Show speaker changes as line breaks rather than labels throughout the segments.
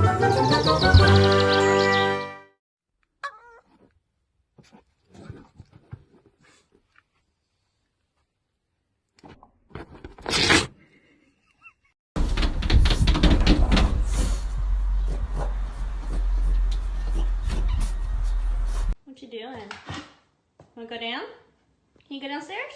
What you doing? Wanna go down? Can you go downstairs?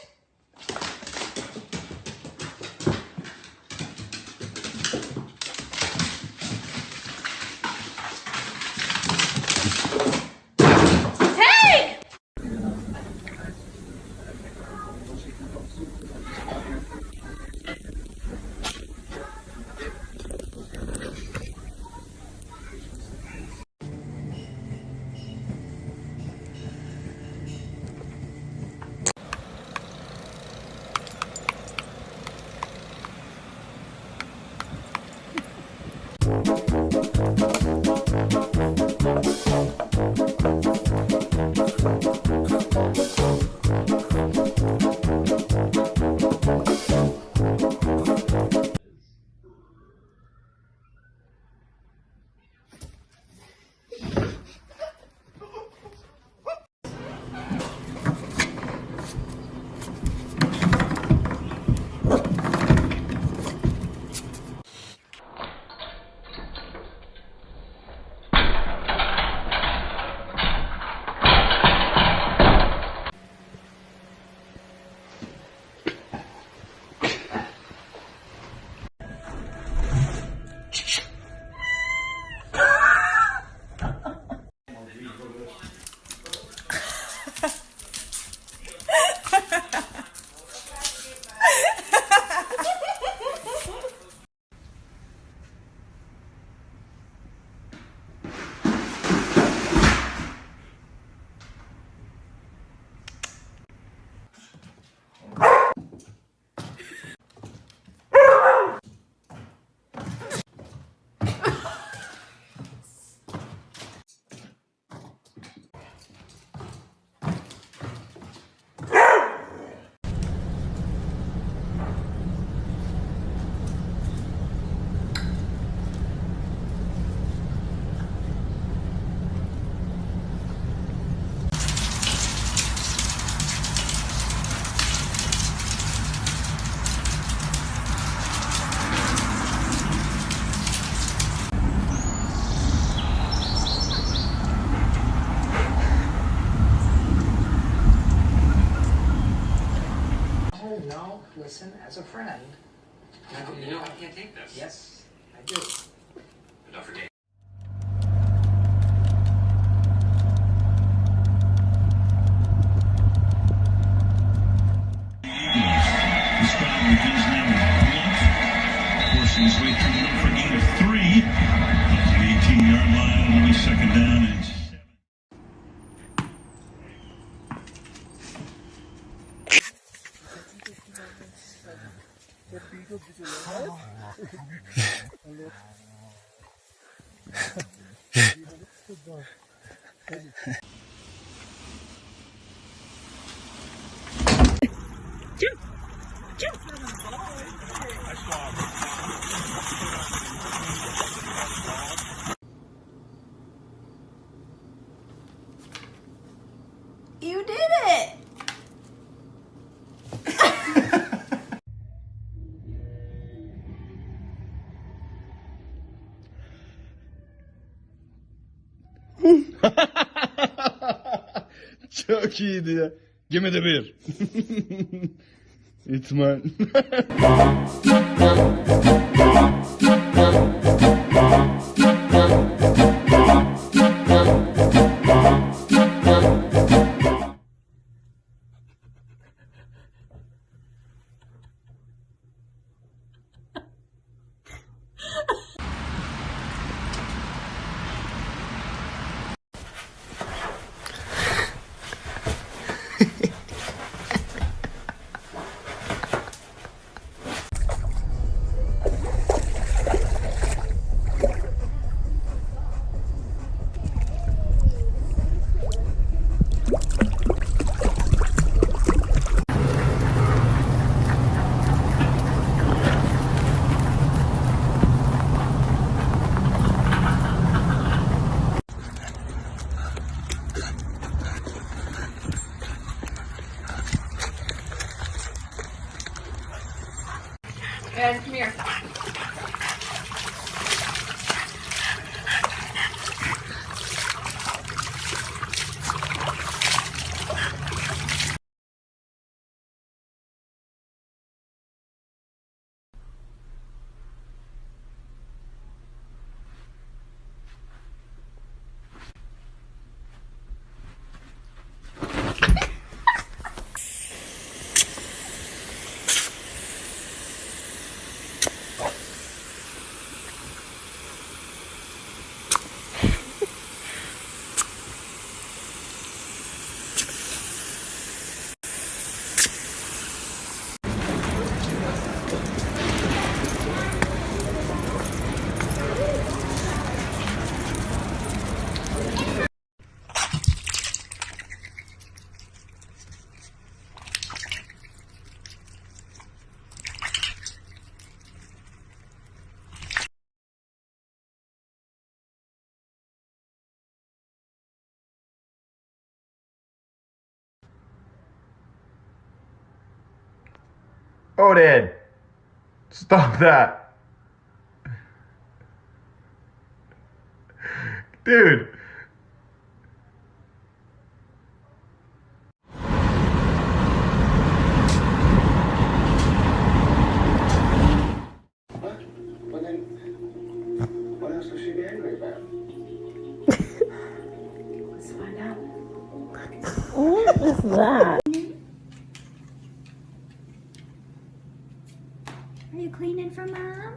Friend.
You know I can't take this.
Yes, I do.
But don't
You did it!
çok iyiydi ya. Gemide
bir. İtman. Oh,
Odin, stop that. Dude.
What else was she angry about?
Let's find out.
what is that?
for mom?